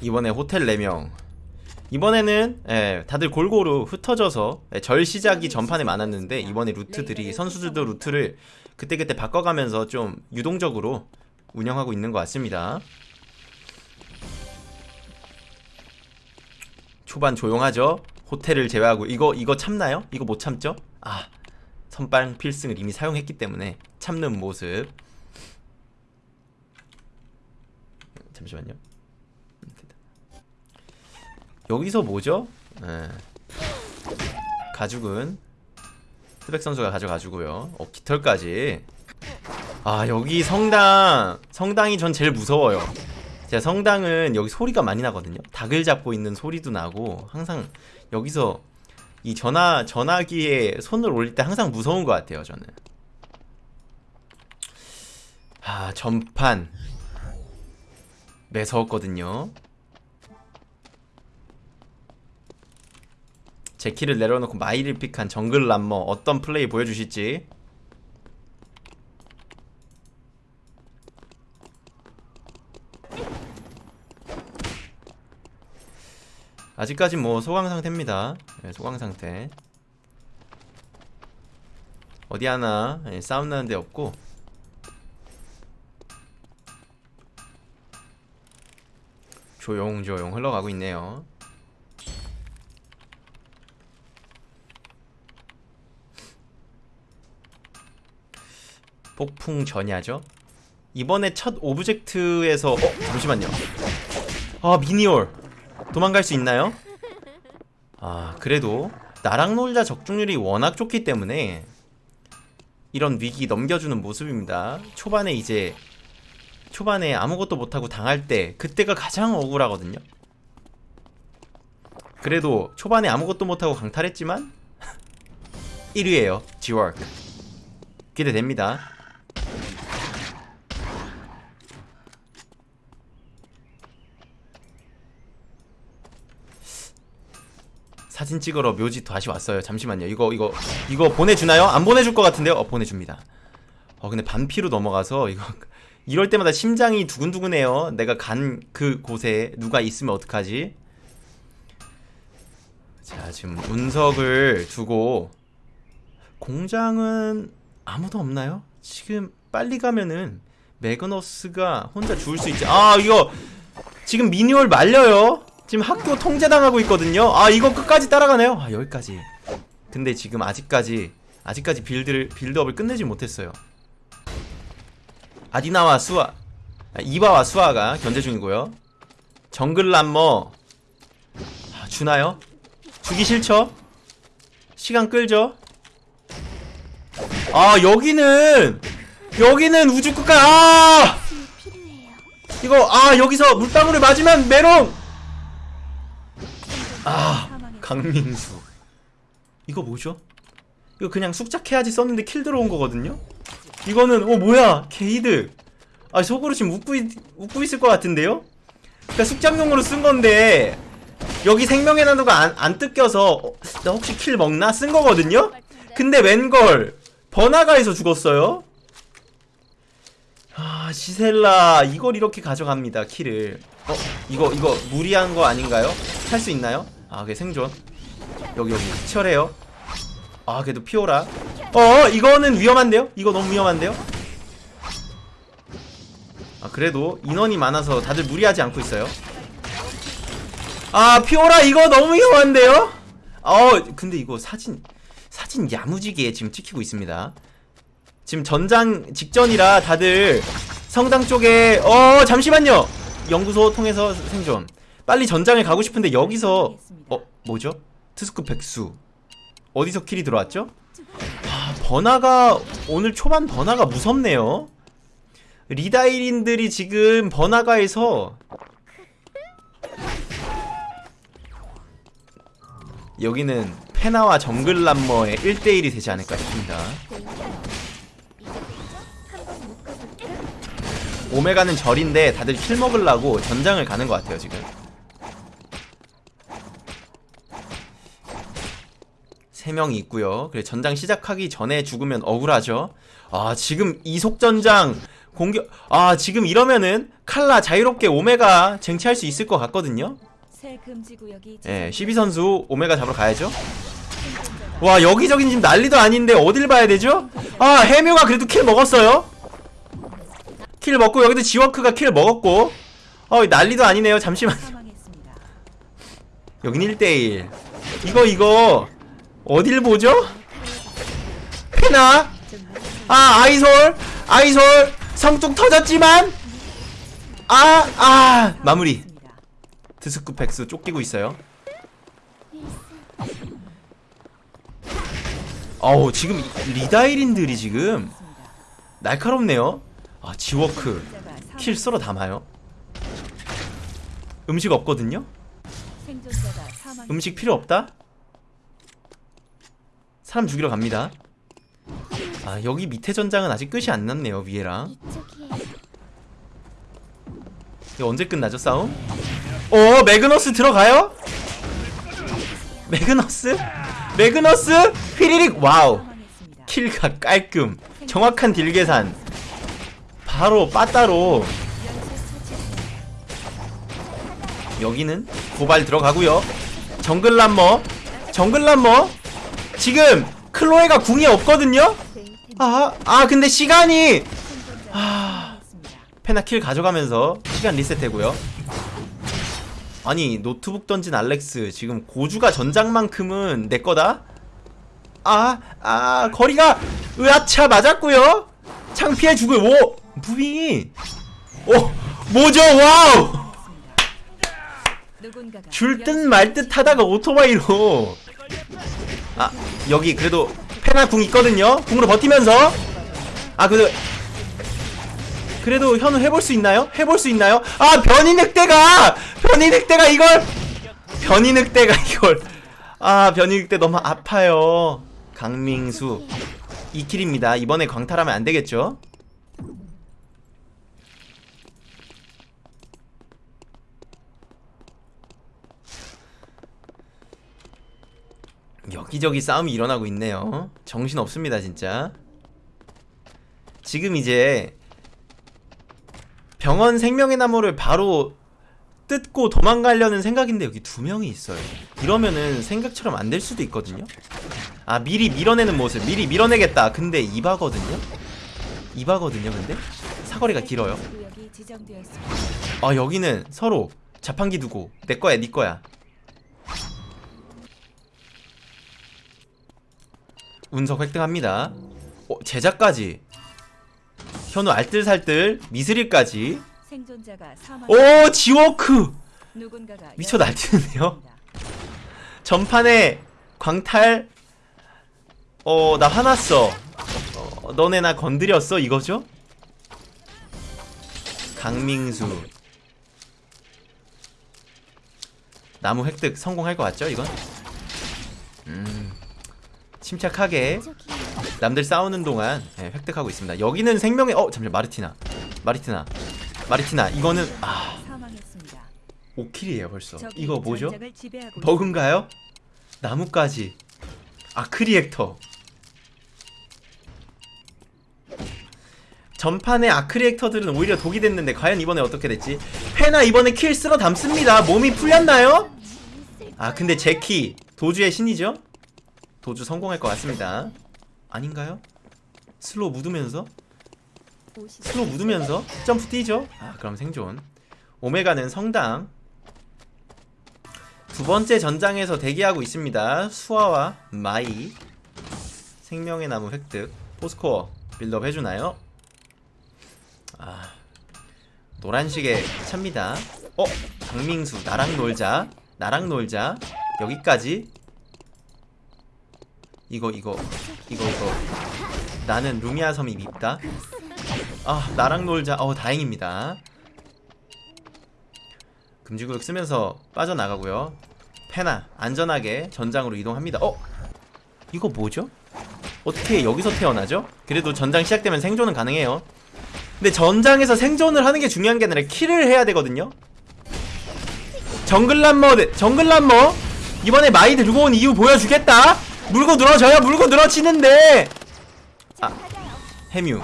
이번에 호텔 4명. 이번에는 예, 다들 골고루 흩어져서 예, 절 시작이 전판에 많았는데 이번에 루트들이 선수들도 루트를 그때그때 바꿔가면서 좀 유동적으로 운영하고 있는 것 같습니다. 초반 조용하죠? 호텔을 제외하고 이거 이거 참나요? 이거 못 참죠? 아 선빵 필승을 이미 사용했기 때문에 참는 모습. 잠시만요 여기서 뭐죠? 예. 가죽은 스백 선수가 가져가주고요. 어 깃털까지. 아 여기 성당. 성당이 전 제일 무서워요. 제가 성당은 여기 소리가 많이 나거든요. 닭을 잡고 있는 소리도 나고 항상 여기서 이 전화 전화기에 손을 올릴 때 항상 무서운 것 같아요 저는. 아 전판. 매서웠거든요 제 키를 내려놓고 마이를 픽한 정글 람머 어떤 플레이 보여주실지. 아직까진 뭐 소강 상태입니다. 네, 소강 상태. 어디 하나 예, 싸움 나는 데 없고. 조용조용 흘러가고 있네요 폭풍 전야죠? 이번에 첫 object에서 어? 잠시만요. 아 미니올 도망갈 수 있나요? 아 그래도 나랑 놀자 적중률이 워낙 좋기 때문에 이런 위기 넘겨주는 모습입니다. 초반에 이제 초반에 아무것도 못하고 당할 때 그때가 가장 억울하거든요. 그래도 초반에 아무것도 못하고 강탈했지만 1위에요 지워크 기대됩니다 사진 찍으러 묘지 다시 왔어요 잠시만요 이거 이거 이거 보내주나요? 안 보내줄 것 같은데요? 어 보내줍니다 어 근데 반피로 넘어가서 이거 이럴 때마다 심장이 두근두근해요 내가 간 그 곳에 누가 있으면 어떡하지? 자 지금 운석을 두고 공장은 아무도 없나요? 지금 빨리 가면은 매그너스가 혼자 죽을 수 있지 아 이거 지금 미니올 말려요 지금 학교 통제당하고 있거든요. 아 이거 끝까지 따라가네요. 아 여기까지. 근데 지금 아직까지 아직까지 빌드를 빌드업을 끝내지 못했어요. 아디나와 수아 아, 이바와 수아가 견제 중이고요. 정글 람머. 아, 주나요? 주기 싫죠? 시간 끌죠? 아 여기는 여기는 우주 끝까지 아 이거 아 여기서 물방울을 맞으면 메롱 아 강민수 이거 뭐죠? 이거 그냥 숙작해야지 썼는데 kill 들어온 거거든요? 이거는 어 뭐야 게이드 아 속으로 지금 웃고, 있, 웃고 있을 것 같은데요? 그니까 숙작용으로 쓴 건데 여기 생명의 나무가 안, 안 뜯겨서 어, 나 혹시 kill 먹나? 쓴 거거든요? 근데 웬걸 번화가에서 죽었어요? 아 시셀라 이걸 이렇게 가져갑니다 킬을 어? 이거 이거 무리한 거 아닌가요? 할 수 있나요? 아 그게 생존. 여기 여기. 치열해요. 아 그래도 피오라. 어 이거는 위험한데요? 이거 너무 위험한데요? 아 그래도 인원이 많아서 다들 무리하지 않고 있어요. 아 피오라 이거 너무 위험한데요? 어 근데 이거 사진 사진 야무지게 지금 찍히고 있습니다. 지금 전장 직전이라 다들 성당 쪽에 어 잠시만요! 연구소 통해서 생존 빨리 전장에 가고 싶은데 여기서 어 뭐죠? 트스크 백수. 어디서 킬이 들어왔죠? 아 번화가 오늘 초반 번화가 무섭네요. 리다이린들이 지금 번화가에서 여기는 페나와 정글람머의 1대1이 되지 않을까 싶습니다. 오메가는 절인데 다들 킬 먹으려고 전장을 가는 것 같아요 지금 세 명이 있고요. 그래 전장 시작하기 전에 죽으면 억울하죠. 아 지금 이속전장 공격 아 지금 이러면은 칼라 자유롭게 오메가 쟁취할 수 있을 것 같거든요. 예 12선수 오메가 잡으러 가야죠. 와 여기저기 지금 난리도 아닌데 어딜 봐야 되죠? 아 해묘가 그래도 kill 먹었어요. kill 먹고 여기도 지워크가 kill 먹었고. 어 난리도 아니네요. 잠시만. 여긴 1대1 이거 이거 어딜 보죠? 페나 아 아이솔 아이솔 성뚝 터졌지만 아아 마무리 있습니다. 드스쿠펙스 쫓기고 있어요 어우 지금 이- 리다이린들이 지금. 날카롭네요 아 지워크 kill 썰어 담아요 음식 없거든요? 음식 필요 없다? 사람 죽이러 갑니다 아 여기 밑에 전장은 아직 끝이 안 났네요 위에랑 언제 끝나죠 싸움? 어 매그너스 들어가요? 매그너스? 매그너스? 휘리릭 와우. 킬각 깔끔 정확한 딜 계산 바로 빠따로 여기는 고발 들어가고요 정글람머 정글람머 지금 클로에가 궁이 없거든요? 아, 아 근데 시간이 아. 페나 kill 가져가면서 시간 리셋되고요. 아니 노트북 던진 알렉스 지금 고주가 전장만큼은 내 거다? 아, 아, 거리가 으아차 맞았고요? 창 피해주고 오 moving이 오 뭐죠 wow! 줄 듯 말 듯 하다가 오토바이로 아 여기 그래도 페나 궁 있거든요. 궁으로 버티면서. 아 그래도 그래도 현우 해볼 수 있나요? 해볼 수 있나요? 아 변이 늑대가! 변이 늑대가 이걸! 변이 늑대가 이걸. 아 변이 늑대 너무 아파요. 강민수. 2킬입니다. 이번에 광탈하면 안 되겠죠? 여기저기 싸움이 일어나고 있네요. 정신 없습니다, 진짜. 지금 이제 병원 생명의 나무를 바로 뜯고 도망가려는 생각인데 여기 두 명이 있어요. 이러면은 생각처럼 안 될 수도 있거든요. 아, 미리 밀어내는 모습. 미리 밀어내겠다. 근데 이바거든요. 이바거든요, 근데. 사거리가 길어요. 아, 여기는 서로 자판기 두고 내 거야, 네 거야. 운석 획득합니다. 어, 제자까지. 현우 알뜰살뜰 미스릴까지. 오 지워크 미쳐 날뛰는데요. 전판에 광탈. 어 나 화났어. 어, 너네 나 건드렸어 이거죠? 강민수. 나무 획득 성공할 것 같죠 이건? 음 침착하게 남들 싸우는 동안 예, 획득하고 있습니다. 여기는 생명의 어 잠시만 마르티나 마르티나 마르티나 이거는 아 사망했습니다. 5킬이에요 벌써. 이거 뭐죠? 버그인가요? 나무까지 아크리액터 전판의 arc reactor들은 오히려 독이 됐는데 과연 이번에 어떻게 됐지? 페나 이번에 kill 쓸어 담습니다 몸이 풀렸나요? 아 근데 제키 도주의 신이죠? 도주 성공할 것 같습니다 아닌가요? slow 묻으면서? slow 묻으면서 점프 뛰죠? 아 그럼 생존 오메가는 성당 두 번째 전장에서 대기하고 있습니다. 수아와 마이 생명의 나무 획득 포스코어 빌드업 해주나요? 아 노란식에 찹니다. 어 강민수 나랑 놀자 나랑 놀자 여기까지 이거 이거 이거 이거 나는 루미아 섬이 밉다. 아 나랑 놀자 어 다행입니다. 금지구역 쓰면서 빠져나가고요 페나 안전하게 전장으로 이동합니다 어? 이거 뭐죠? 어떻게 여기서 태어나죠? 그래도 전장 시작되면 생존은 가능해요 근데 전장에서 생존을 하는 게 중요한 게 아니라 kill을 해야 되거든요 정글란머 대- 정글란머 이번에 마이 들고 온 이유 보여주겠다 물고 늘어져야 물고 늘어지는데. 아 해뮤.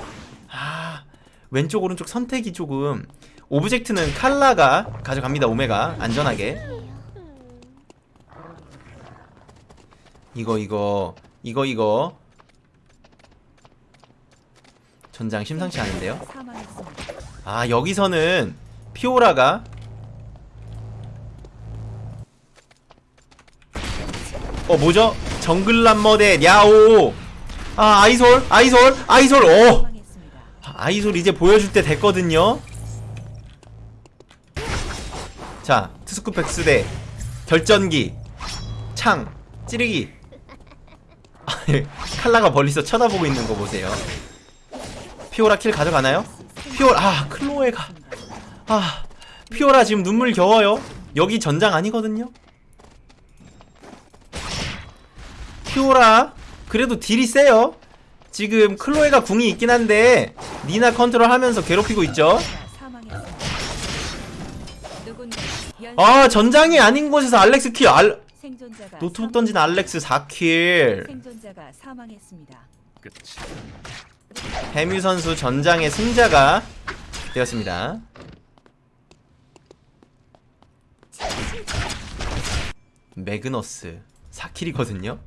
아 왼쪽 오른쪽 선택이 조금 object는 칼라가 가져갑니다. 오메가. 안전하게. 이거 이거 이거 이거. 전장 심상치 않은데요. 아 여기서는 피오라가 어 뭐죠? 정글람머 대 냐오. 아 아이솔 아이솔 아이솔. 오! 사망했습니다. 아이솔 이제 보여줄 때 됐거든요. 자 트스쿠펙스 대 결전기 창 찌르기. 칼라가 멀리서 쳐다보고 있는 거 보세요. 피오라 kill 가져가나요? 피오라 아 클로에가. 아 피오라 지금 눈물 겨워요. 여기 전장 아니거든요 피오라 그래도 deal이 세요. 지금 클로에가 궁이 있긴 한데 니나 컨트롤 하면서 괴롭히고 있죠. 아 전장이 아닌 곳에서 알렉스 kill. 알... 노트북 던진 알렉스 4kill. 생존자가 사망했습니다. 해뮤 선수 전장의 승자가 되었습니다. 매그너스 4킬이거든요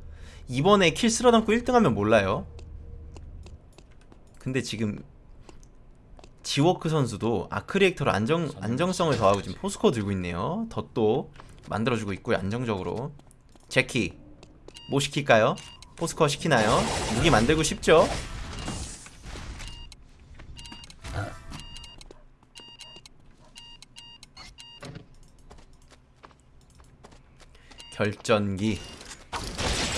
이번에 킬 쓸어담고 1등하면 몰라요 근데 지금 지워크 선수도 아크리액터로 안정, 안정성을 더하고 지금 포스코 들고 있네요 덧도 만들어주고 있고요 안정적으로 제키 뭐 시킬까요? 포스코 시키나요? 무기 만들고 싶죠? 결전기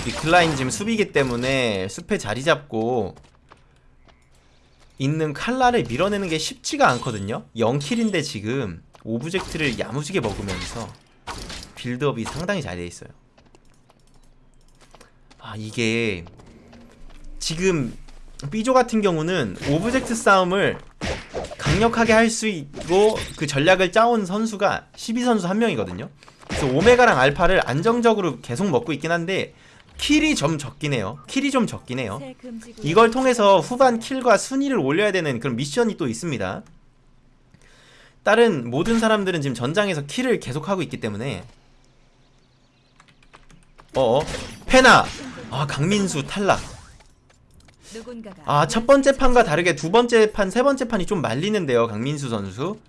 위클라인 지금 숲이기 때문에 숲에 자리 잡고 있는 칼라를 밀어내는 게 쉽지가 않거든요. 0kill인데 지금 object를 야무지게 먹으면서 build-up이 상당히 잘 돼 있어요. 아 이게 지금 삐조 같은 경우는 object 싸움을 강력하게 할 수 있고 그 전략을 짜온 선수가 12선수 한 명이거든요. 그래서 오메가랑 알파를 안정적으로 계속 먹고 있긴 한데 킬이 좀 적긴 해요. 킬이 좀 적긴 해요. 이걸 통해서 후반 킬과 순위를 올려야 되는 그런 미션이 또 있습니다. 다른 모든 사람들은 지금 전장에서 킬을 계속하고 있기 때문에. 어 페나. 아 강민수 탈락. 아 첫 번째 판과 다르게 두 번째 판 세 번째 판이 좀 말리는데요 강민수 선수.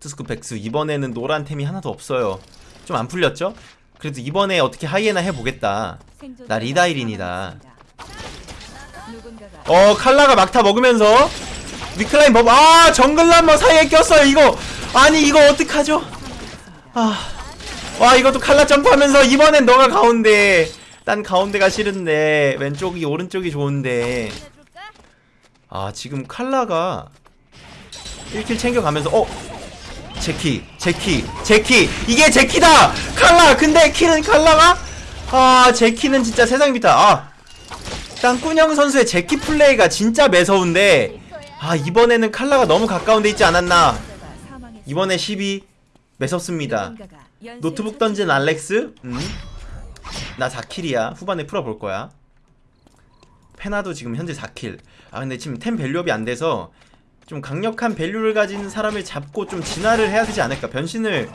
투스쿠펙스 이번에는 노란 템이 하나도 없어요 좀 안 풀렸죠? 그래도 이번에 어떻게 하이에나 해보겠다 나 리다이린이다. 어 칼라가 막타 먹으면서 위클라인 buff 아 정글람머 사이에 꼈어요 이거 아니 이거 어떡하죠. 아와 이것도 칼라 점프하면서 이번엔 너가 가운데 난 가운데가 싫은데 왼쪽이 오른쪽이 좋은데 아 지금 칼라가 1kill 챙겨가면서 어 제키 제키 제키. 이게 제키다! 칼라! 근데 kill은 칼라가? 아 제키는 진짜 세상 밑다 아 땅꾸녕 선수의 제키 플레이가 진짜 매서운데 아 이번에는 칼라가 너무 가까운 데 있지 않았나. 이번에 12 매섭습니다. 노트북 던진 알렉스? 음. 나 4kill이야. 후반에 풀어볼 거야. 페나도 지금 현재 4kill. 아 근데 지금 템 value up이 안 돼서 좀 강력한 value를 가진 사람을 잡고 좀 진화를 해야 되지 않을까? 변신을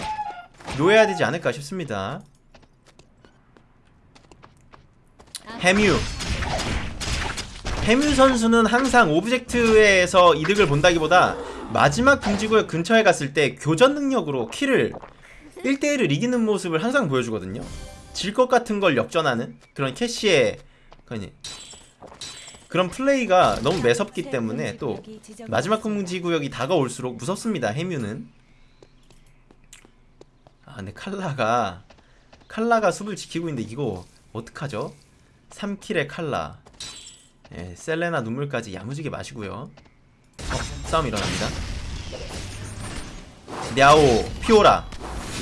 놓아야 되지 않을까 싶습니다. 해뮤. 해뮤 선수는 항상 object에서 이득을 본다기보다 마지막 금지구역 근처에 갔을 때 교전 능력으로 kill을 1대1을 이기는 모습을 항상 보여주거든요. 질 것 같은 걸 역전하는 그런 캐시의 그런, 플레이가 너무 매섭기 새 때문에 또. 마지막 금지구역이 다가올수록 무섭습니다 해뮤는 아 근데 칼라가 칼라가 숲을 지키고 있는데 이거 어떡하죠? 3킬의 칼라 예, 셀레나 눈물까지 야무지게 마시고요 어, 싸움 일어납니다 냐오 피오라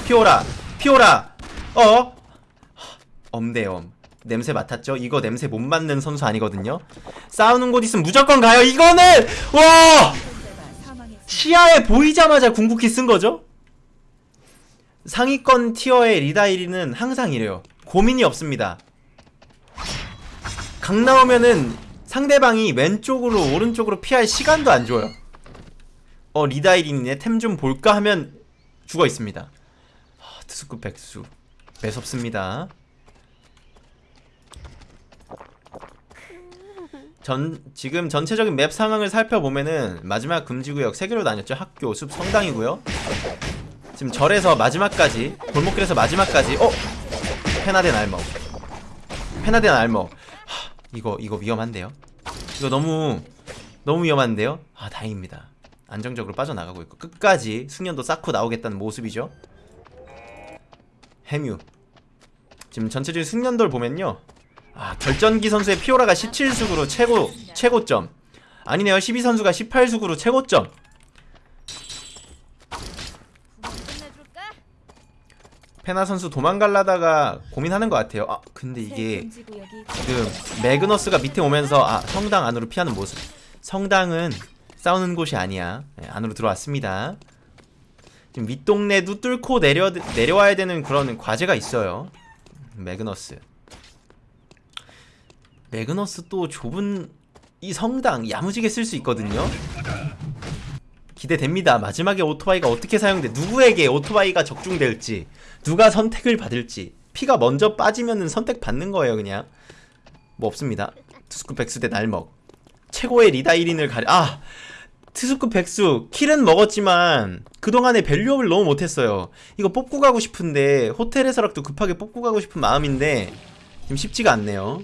피오라 피오라 어? 엄대엄 냄새 맡았죠? 이거 냄새 못 맡는 선수 아니거든요 싸우는 곳 있으면 무조건 가요 이거는 와. 시야에 보이자마자 궁극기 쓴 거죠? 상위권 티어의 리다이리는 항상 이래요. 고민이 없습니다. 강 나오면은 상대방이 왼쪽으로 오른쪽으로 피할 시간도 안 줘요. 어 리다이린의 템좀 볼까 하면 죽어 있습니다. 아, 트스쿠 백수 매섭습니다. 전 지금 전체적인 맵 상황을 살펴보면은 마지막 금지구역 3개로 나뉘었죠. 학교, 숲, 성당이고요. 지금 절에서 마지막까지 골목길에서 마지막까지 어 페나덴 알먹 페나덴 알먹 하, 이거 이거 위험한데요. 이거 너무 너무 위험한데요. 아 다행입니다. 안정적으로 빠져나가고 있고 끝까지 숙련도 쌓고 나오겠다는 모습이죠. 해뮤 지금 전체적인 숙련도를 보면요. 아 결전기 선수의 피오라가 17숙으로 최고 최고점. 아니네요. 12선수가 18숙으로 최고점? 페나 선수 도망갈라다가 고민하는 것 같아요. 아 근데 새 이게 지금 매그너스가 밑에 오면서 아 성당 안으로 피하는 모습. 성당은 싸우는 곳이 아니야. 네, 안으로 들어왔습니다. 지금 윗동네도 뚫고 내려, 내려와야 되는 그런 과제가 있어요. 매그너스 매그너스 또 좁은 이 성당 야무지게 쓸 수 있거든요 기대됩니다 마지막에 오토바이가 어떻게 사용돼 누구에게 오토바이가 적중될지 누가 선택을 받을지 피가 먼저 빠지면은 선택 받는 거예요 그냥 뭐 없습니다. 투스쿠 백수 대 날먹. 최고의 리다이린을 가려. 아! 투스쿠 백수 킬은 먹었지만 그동안에 밸류업을 너무 못했어요. 이거 뽑고 가고 싶은데 호텔에서라도 급하게 뽑고 가고 싶은 마음인데 지금 쉽지가 않네요.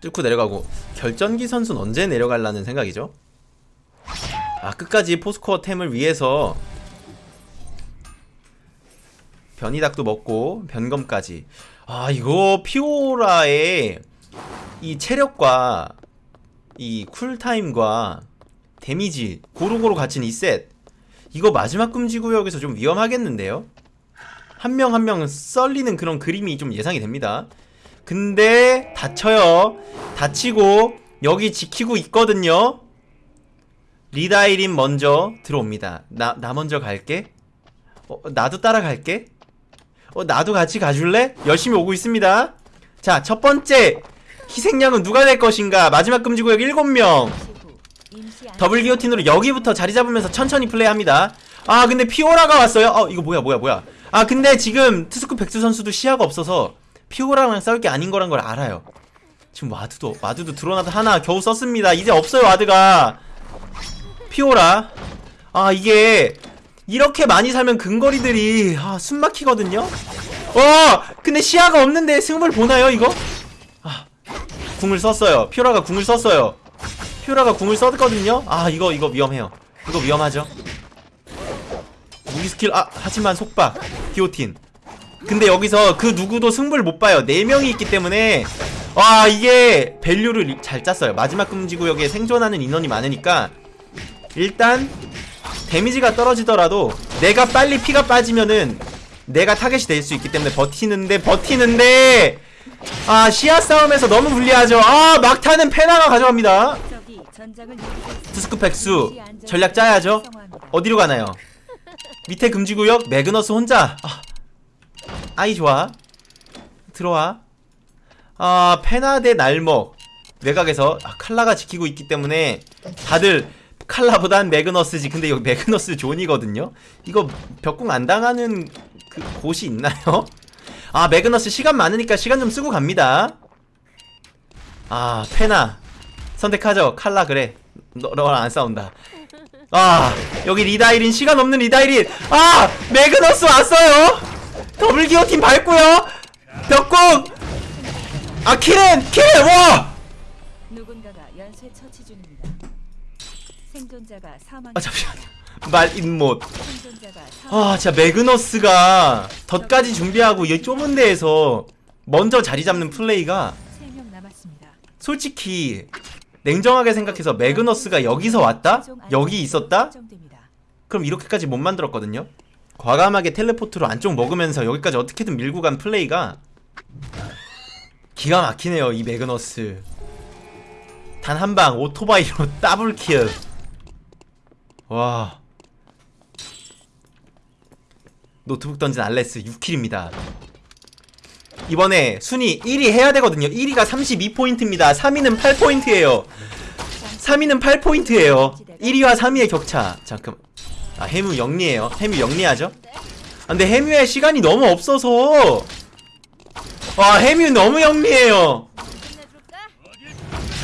뚫고 내려가고 결전기 선수는 언제 내려갈라는 생각이죠? 아 끝까지 포스코어 템을 위해서 변이닭도 먹고 변검까지. 아 이거 피오라의 이 체력과 이 쿨타임과 데미지 고루고루 갖춘 이 셋. 이거 마지막 금지구역에서 좀 위험하겠는데요? 한 명 한명 썰리는 그런 그림이 좀 예상이 됩니다 근데 다쳐요 다치고 여기 지키고 있거든요 리다이린 먼저 들어옵니다 나, 나 먼저 갈게 어, 나도 따라갈게 어, 나도 같이 가줄래? 열심히 오고 있습니다. 자, 첫 번째 희생양은 누가 될 것인가? 마지막 금지구역 7명. 시후 임시 안 더블 기어틴으로 여기부터 자리 잡으면서 천천히 플레이합니다. 아, 근데 피오라가 왔어요. 어, 이거 뭐야, 뭐야, 뭐야. 아, 근데 지금 트스쿠 백수 선수도 시야가 없어서 피오라랑 싸울 게 아닌 거란 걸 알아요. 지금 와드도, 와드도 드로나드 하나 겨우 썼습니다. 이제 없어요, ward가. 피오라. 아, 이게 이렇게 많이 살면 근거리들이 아, 숨 막히거든요. 어, 근데 시야가 없는데 승부를 보나요, 이거? 아, 궁을 썼어요. 피오라가 궁을 썼어요. 피오라가 궁을 썼거든요. 아, 이거 이거 위험해요. 이거 위험하죠. 무기 스킬 아, 하지만 속박. guillotine. 근데 여기서 그 누구도 승부를 못 봐요. 네 명이 있기 때문에 와, 이게 value를 잘 짰어요. 마지막 금지 구역에 생존하는 인원이 많으니까 일단 데미지가 떨어지더라도 내가 빨리 피가 빠지면은 내가 타겟이 될 수 있기 때문에 버티는데 버티는데 아 시야 싸움에서 너무 불리하죠 아 막타는 페나가 가져갑니다. 투스크 안전 전략 짜야죠. 어디로 가나요 밑에 금지구역 매그너스 혼자 아, 아이 좋아. 들어와. 아 페나 대 날먹. 외곽에서 아, 칼라가 지키고 있기 때문에 다들 칼라보단 매그너스지. 근데 여기 매그너스 존이거든요. 이거 벽궁 안 당하는 그 곳이 있나요? 아 매그너스 시간 많으니까 시간 좀 쓰고 갑니다. 아 페나. 선택하죠. 칼라 그래. 너, 너랑 안 싸운다. 아 여기 리다이린 시간 없는 리다이린 아 매그너스 왔어요 기어팀 밟고요 벽궁 아 킬은 킬와 누군가가 연쇄 처치 중입니다. 생존자가 사망. 아 잠시만요 말 인못 생존자가 사망. 아 진짜 매그너스가 덧까지 준비하고 이 좁은 데에서 먼저 자리 잡는 플레이가 3명 남았습니다. 솔직히 냉정하게 생각해서 매그너스가 여기서 왔다? 여기 있었다? 그럼 이렇게까지 못 만들었거든요 과감하게 텔레포트로 안쪽 먹으면서 여기까지 어떻게든 밀고 간 플레이가 기가 막히네요 이 매그너스 단 한 방 오토바이로 double kill 와 노트북 던진 알레스 6킬입니다. 이번에 순위 1위 해야 되거든요. 1위가 32포인트입니다. 3위는 8포인트예요. 3위는 8포인트예요. 1위와 3위의 격차. 잠깐. 아, 해무 영리해요. 해무 영리하죠? 아, 근데 해뮤의 시간이 너무 없어서. 와, 해뮤 너무 영리해요. 끝내줄까?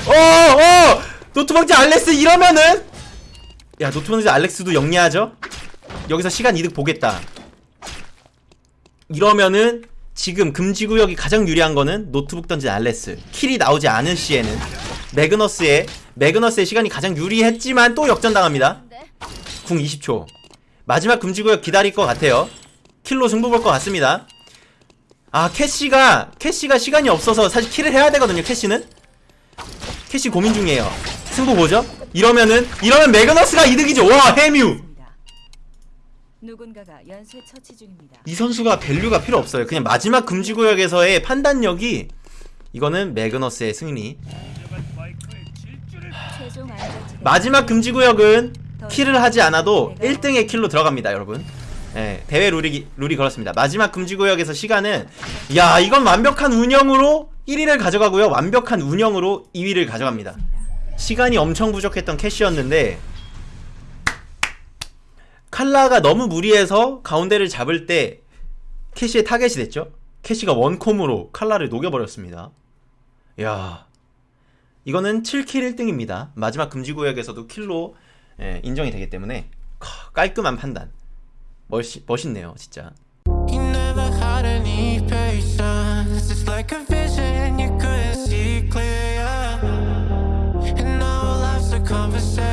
어, 어! 노트방지 알렉스 이러면은 야, 노트방지 알렉스도 영리하죠? 여기서 시간 이득 보겠다. 이러면은 지금 금지구역이 가장 유리한 거는 노트북 던진 알렉스. kill이 나오지 않은 시에는 매그너스의 매그너스의 시간이 가장 유리했지만 또 역전당합니다. 궁 20초. 마지막 금지구역 기다릴 것 같아요. kill로 승부 볼 것 같습니다. 아, 캐시가, 캐시가 시간이 없어서 사실 kill을 해야 되거든요, 캐시는. 캐시 고민 중이에요. 승부 보죠? 이러면은, 이러면 매그너스가 이득이죠. 와, 해뮤! 이 선수가 value가 필요 없어요. 그냥 마지막 금지구역에서의 판단력이, 이거는 매그너스의 승리. 마지막 금지구역은 kill을 하지 않아도 1등의 kill로 들어갑니다, 여러분. 예, 대회 룰이, 룰이 그렇습니다. 마지막 금지구역에서 시간은, 야, 이건 완벽한 운영으로 1위를 가져가고요. 완벽한 운영으로 2위를 가져갑니다. 시간이 엄청 부족했던 캐시였는데, 칼라가 너무 무리해서 가운데를 잡을 때 캐시의 타겟이 됐죠? 캐시가 원콤으로 칼라를 녹여버렸습니다. 야 이거는 7 kill 1등입니다. 마지막 금지구역에서도 kill로 예, 인정이 되기 때문에 크, 깔끔한 판단. 멋있, 멋있네요, 진짜. Conversation.